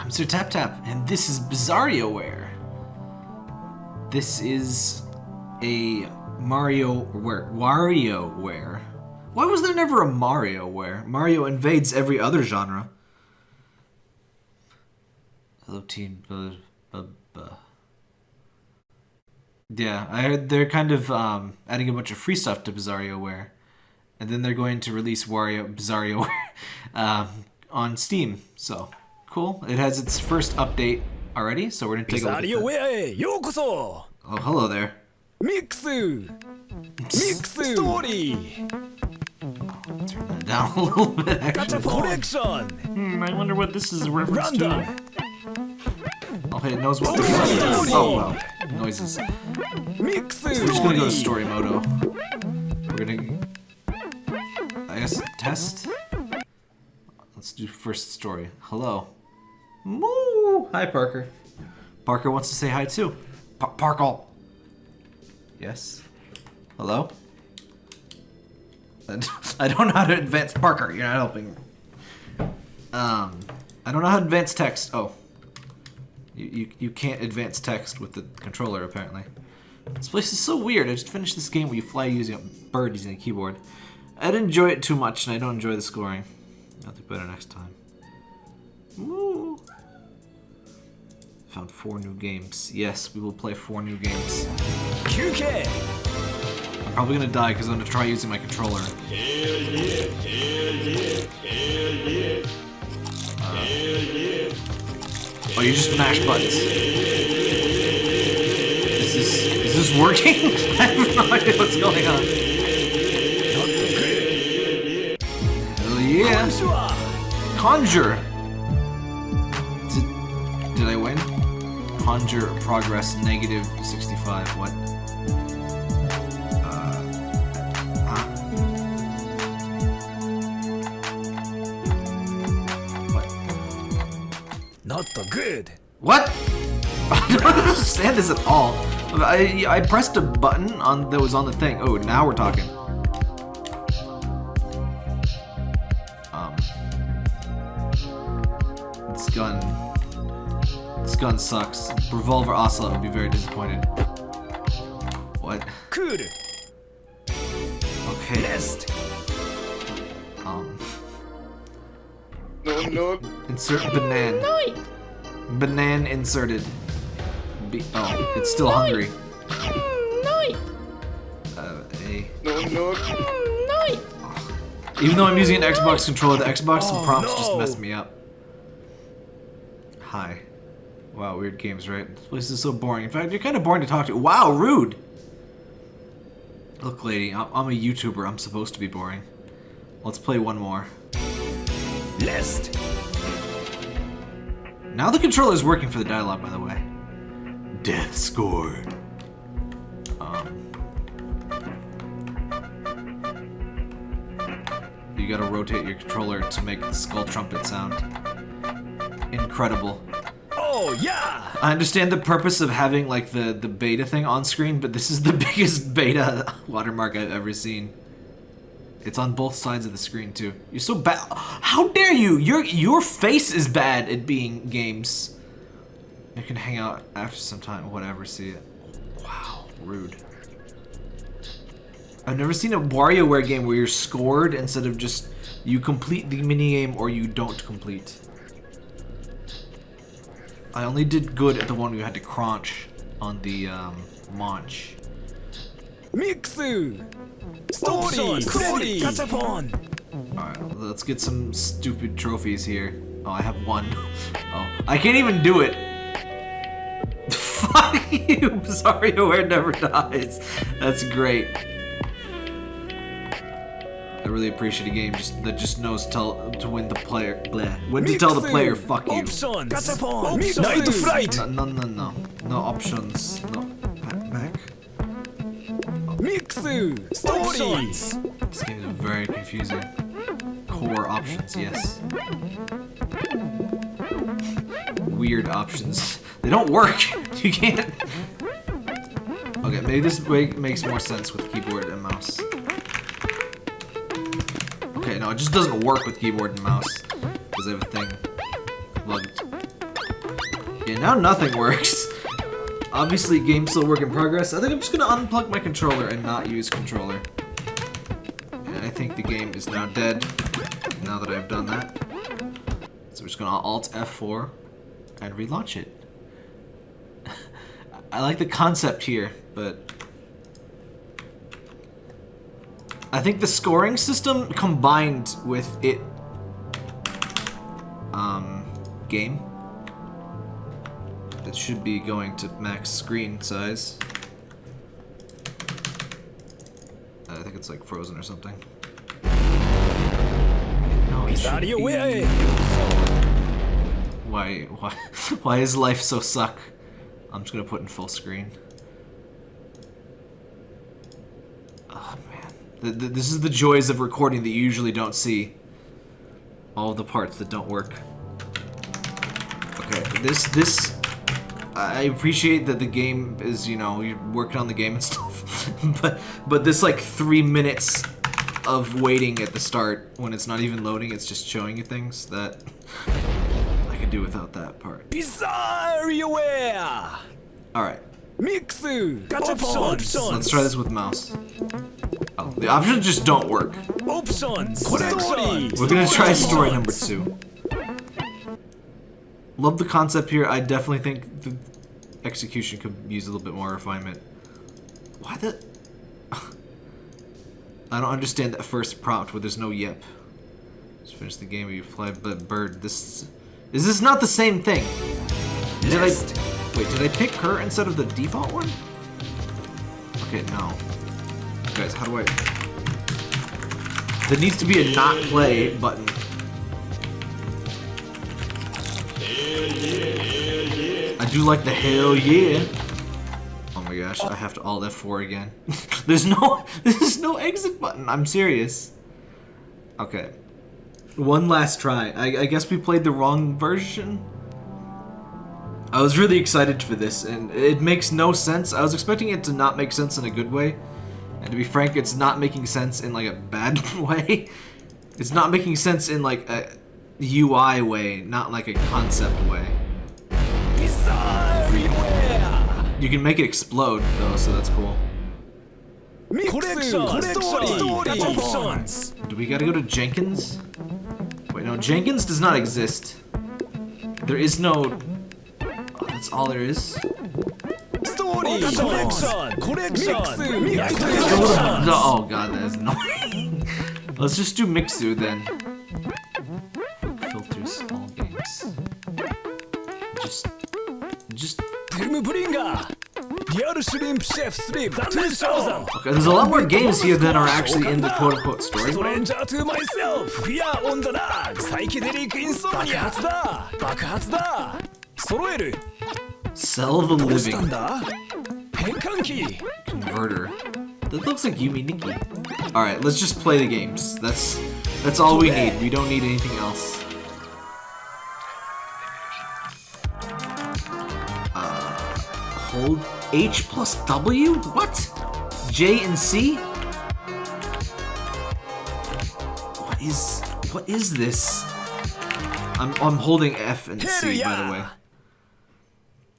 I'm Sir Tap Tap, and this is BizarrioWare. This is a Mario where WarioWare. Why was there never a MarioWare? Mario invades every other genre. Hello, team. Uh, uh, uh. Yeah, I heard they're kind of um, adding a bunch of free stuff to BizarrioWare, and then they're going to release Wario BizarrioWare um, on Steam. So cool. It has its first update already, so we're gonna take a look at that. Oh, hello there. Mix! Mix! Story! Turn that down a little bit, actually. Gotcha collection! Hmm, I wonder what this is a reference Random. to. Oh, it knows what the oh, is. Oh, wow. Noises. Mix! We're just gonna go to story mode. We're gonna... I guess test? Let's do first story. Hello. Moo! Hi, Parker. Parker wants to say hi too. Pa- Parkle. Yes. Hello. I don't know how to advance Parker. You're not helping. Um, I don't know how to advance text. Oh. You, you, you can't advance text with the controller, apparently. This place is so weird. I just finished this game where you fly using a bird using a keyboard. I didn't enjoy it too much, and I don't enjoy the scoring. I'll do better next time. Woo! Found four new games. Yes, we will play four new games. QK! I'm probably gonna die because I'm gonna try using my controller. Hell yeah, hell yeah, hell yeah. Uh, oh, you just mash buttons. Is this, is this working? I have no idea what's going on. Hell yeah! Conjure! Conjure progress negative 65. What? Uh, not good What? I don't understand this at all. I I pressed a button on that was on the thing. Oh, now we're talking. gun sucks. Revolver Ocelot would be very disappointed. What? Cool. Okay. Best. Um. No, no. Insert banana. No. Banana inserted. Be oh, it's still hungry. No. Uh, a. No, no. Even though I'm using an Xbox controller, the Xbox oh, prompts no. just messed me up. Hi. Wow, weird games, right? This place is so boring. In fact, you're kind of boring to talk to. Wow, rude! Look, lady, I'm, a YouTuber. I'm supposed to be boring. Let's play one more. List! Now the controller is working for the dialogue, by the way. Death score. Um, you gotta rotate your controller to make the skull trumpet sound. Incredible. Oh, おーや I understand the purpose of having like the the beta thing on screen, but this is the biggest beta watermark I've ever seen. It's on both sides of the screen too. You're so bad. How dare you? Your your face is bad at being games. I can hang out after some time, whatever. See it. Wow, rude. I've never seen a WarioWare game where you're scored instead of just you complete the minigame or you don't complete. I only did good at the one we had to crunch on the um, launch. Mixu! Story! Alright, let's get some stupid trophies here. Oh, I have one. Oh, I can't even do it! Fuck you! Sorry, where never dies. That's great. I really appreciate a game just that just knows tell to win the player bleh, when to tell the player fuck you. Options. Options. Night fright. No, no, no, no, no options. No back. Mixu Options. This game is very confusing. Core options, yes. Weird options. They don't work. You can't. Okay, maybe this makes more sense with keyboard. No, it just doesn't work with keyboard and mouse because I have a thing plugged. Now nothing works. Obviously, game still work in progress. I think I'm just gonna unplug my controller and not use controller. And I think the game is now dead now that I've done that. So we're just gonna Alt F4 and relaunch it. I like the concept here, but I think the scoring system combined with it um game it should be going to max screen size. I think it's like frozen or something. No, it should be- away. Why, why, why is life so suck? I'm just gonna put in full screen. Man, th th this is the joys of recording that you usually don't see. All the parts that don't work. Okay, this this I appreciate that the game is you know you're working on the game and stuff, but but this like three minutes of waiting at the start when it's not even loading, it's just showing you things that I could do without that part. Bizarreware. All right, Mix. Options. let's try this with mouse. Oh, the options just don't work. Options. Story. We're gonna try story number two. Love the concept here. I definitely think the execution could use a little bit more refinement. Why the? I don't understand that first prompt where there's no yep. Just finish the game. You fly but bird. This is this not the same thing? Did I wait? Did I pick her instead of the default one? Okay, no. Guys, how do I? There needs to be a not play button. I do like the hell yeah. Oh my gosh, I have to alt F4 again. there's no there's no exit button. I'm serious. Okay. One last try. I, I guess we played the wrong version. I was really excited for this, and it makes no sense. I was expecting it to not make sense in a good way. And to be frank, it's not making sense in like a bad way. It's not making sense in like a UI way, not like a concept way. You can make it explode though, so that's cool. Mix. Collection. Story. Options. Do we gotta go to Jenkins? Wait, no, Jenkins does not exist. There is no... Oh, that's all there is? Body. Oh god, that's annoying. Let's just do Mixu then. Filters all games. Just, just. Okay, there's a lot more games here than are actually in the quote unquote story. Stranger the living. Converter. That looks like Yume Nikki. Alright, let's just play the games. That's that's all we need. We don't need anything else. Uh, hold H plus W? What? J and C? What is... What is this? I'm, I'm holding F and C, by the way.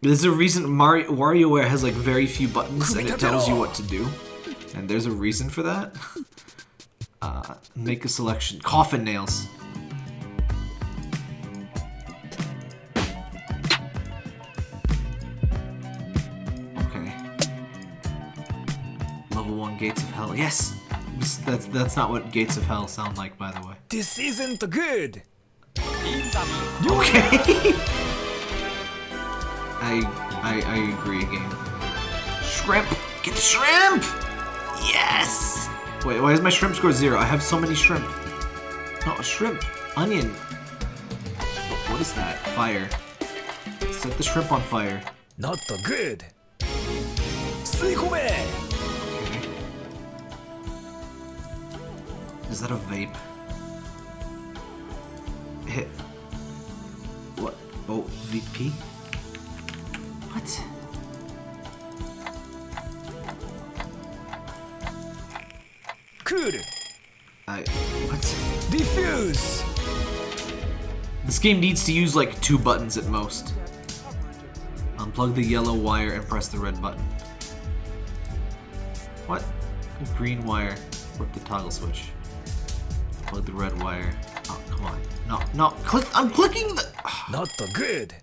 There's a reason Mario WarioWare has like very few buttons and it tells you what to do. And there's a reason for that. Uh, make a selection. Coffin nails. Okay. Level 1 Gates of Hell. Yes! That's, that's not what Gates of Hell sound like, by the way. This isn't good Okay. I, I, I agree again. Shrimp! Get the shrimp! Yes! Wait, why is my shrimp score zero? I have so many shrimp. No, shrimp. Onion. What is that? Fire. Set the shrimp on fire. Not the good. Okay. Is that a vape? Hit. What? Oh, VP? What? Cool. I... What? Defuse! This game needs to use like two buttons at most. Unplug the yellow wire and press the red button. What? Green wire. Flip the toggle switch. Plug the red wire. Oh, come on. No, no, click- I'm clicking the- Not the good!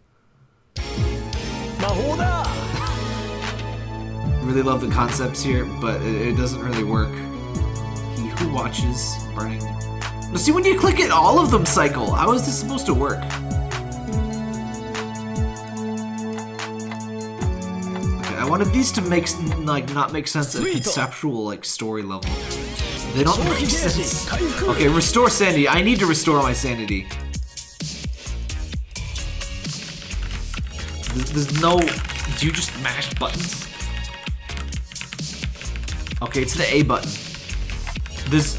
Really love the concepts here, but it, it doesn't really work. He who watches burning. See when you click it, all of them cycle. How is this supposed to work? I wanted these to make like not make sense at a conceptual like story level. They don't make sense. Okay, restore sanity. I need to restore my sanity. There's, no. Do you just mash buttons? Okay, it's the A button. There's.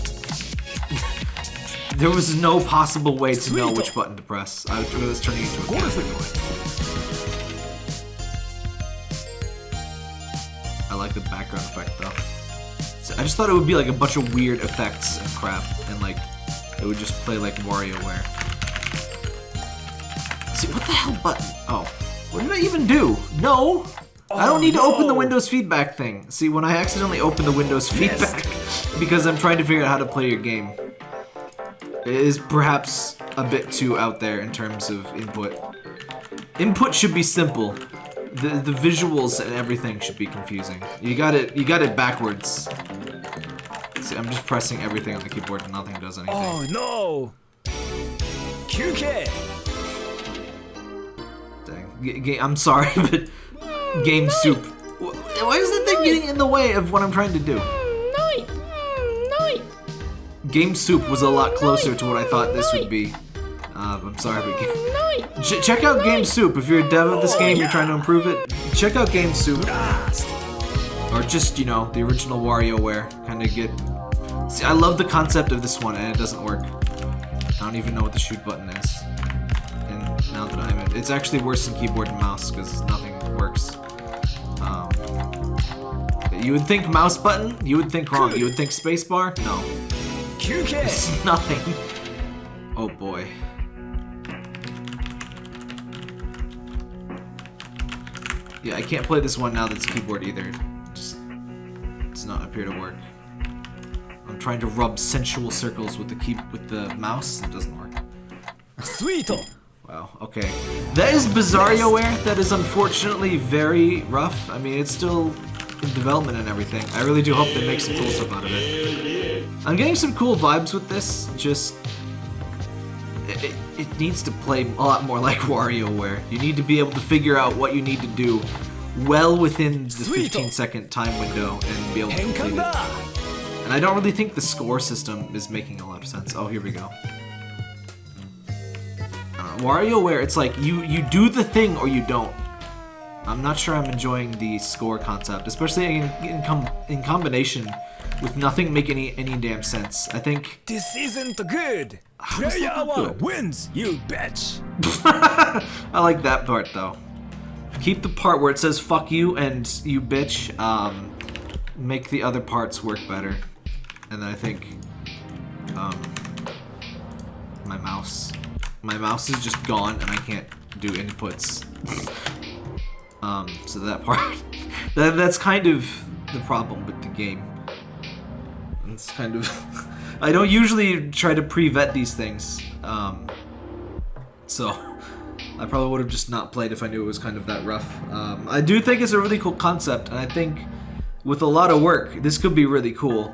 There was no possible way to know which button to press. I was turning into a cat. I like the background effect though. So I just thought it would be like a bunch of weird effects and crap, and like it would just play like WarioWare. See, what the hell button? Oh, what did I even do? No, I don't Oh, need to open the. Windows feedback thing. See, when I accidentally open the Windows feedback because I'm trying to figure out how to play your game, it is perhaps a bit too out there in terms of input. Input should be simple. The the visuals and everything should be confusing. You got it you got it backwards. See, I'm just pressing everything on the keyboard and nothing does anything. Oh no 休憩 Dang. G- I'm sorry, but game soup. Why is that thing getting in the way of what I'm trying to do? Noi! Game soup was a lot closer to what I thought this would be. Um, I'm sorry, but ga- Noi! Ch- check out Game Soup if you're a dev of this game. You're trying to improve it. Check out Game Soup. Or just you know the original WarioWare. Kind of get. See, I love the concept of this one, and it doesn't work. I don't even know what the shoot button is now that I'm in. It's actually worse than keyboard and mouse because nothing works. Um, you would think mouse button, you would think wrong. You would think spacebar? No. It's nothing. Oh boy. Yeah, I can't play this one now that's keyboard either. Just it's not appear to work. I'm trying to rub sensual circles with the key with the mouse. It doesn't work. Sweet. Wow, okay. That is BizarioWare. That is unfortunately very rough. I mean, it's still in development and everything. I really do hope they make some cool stuff out of it. I'm getting some cool vibes with this, just... It, it, it needs to play a lot more like WarioWare. You need to be able to figure out what you need to do well within the 15 second time window and be able to complete it. And I don't really think the score system is making a lot of sense. Oh, here we go. WarioWare, it's like you you do the thing or you don't. I'm not sure I'm enjoying the score concept, especially in in, com- in combination with nothing making any any damn sense. I think This isn't good Player good? wins you bitch I like that part though. Keep the part where it says "fuck you" and "you bitch." Um, make the other parts work better, and then I think um, my mouse, my mouse is just gone, and I can't do inputs. um, so that part, that that's kind of the problem with the game. It's kind of. I don't usually try to pre-vet these things. Um, so I probably would have just not played if I knew it was kind of that rough. Um, I do think it's a really cool concept, and I think with a lot of work, this could be really cool.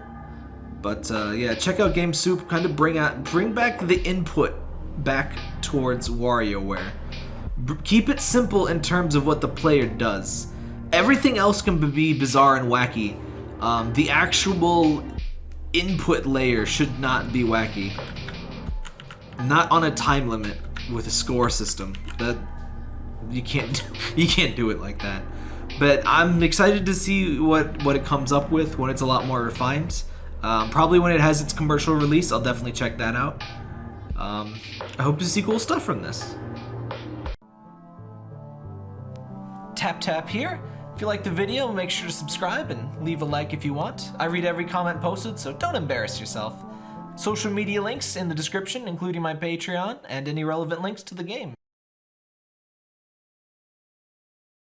But uh, yeah, check out Game Soup. Kind of bring out, bring back the input back towards WarioWare. B- keep it simple in terms of what the player does. Everything else can be bizarre and wacky. Um, the actual input layer should not be wacky not on a time limit with a score system. That you can't you can't do it like that. But I'm excited to see what what it comes up with when it's a lot more refined. Um, probably when it has its commercial release, I'll definitely check that out. Um, I hope to see cool stuff from this. Tap tap here. If you like the video, make sure to subscribe and leave a like if you want. I read every comment posted, so don't embarrass yourself. Social media links in the description, including my Patreon and any relevant links to the game.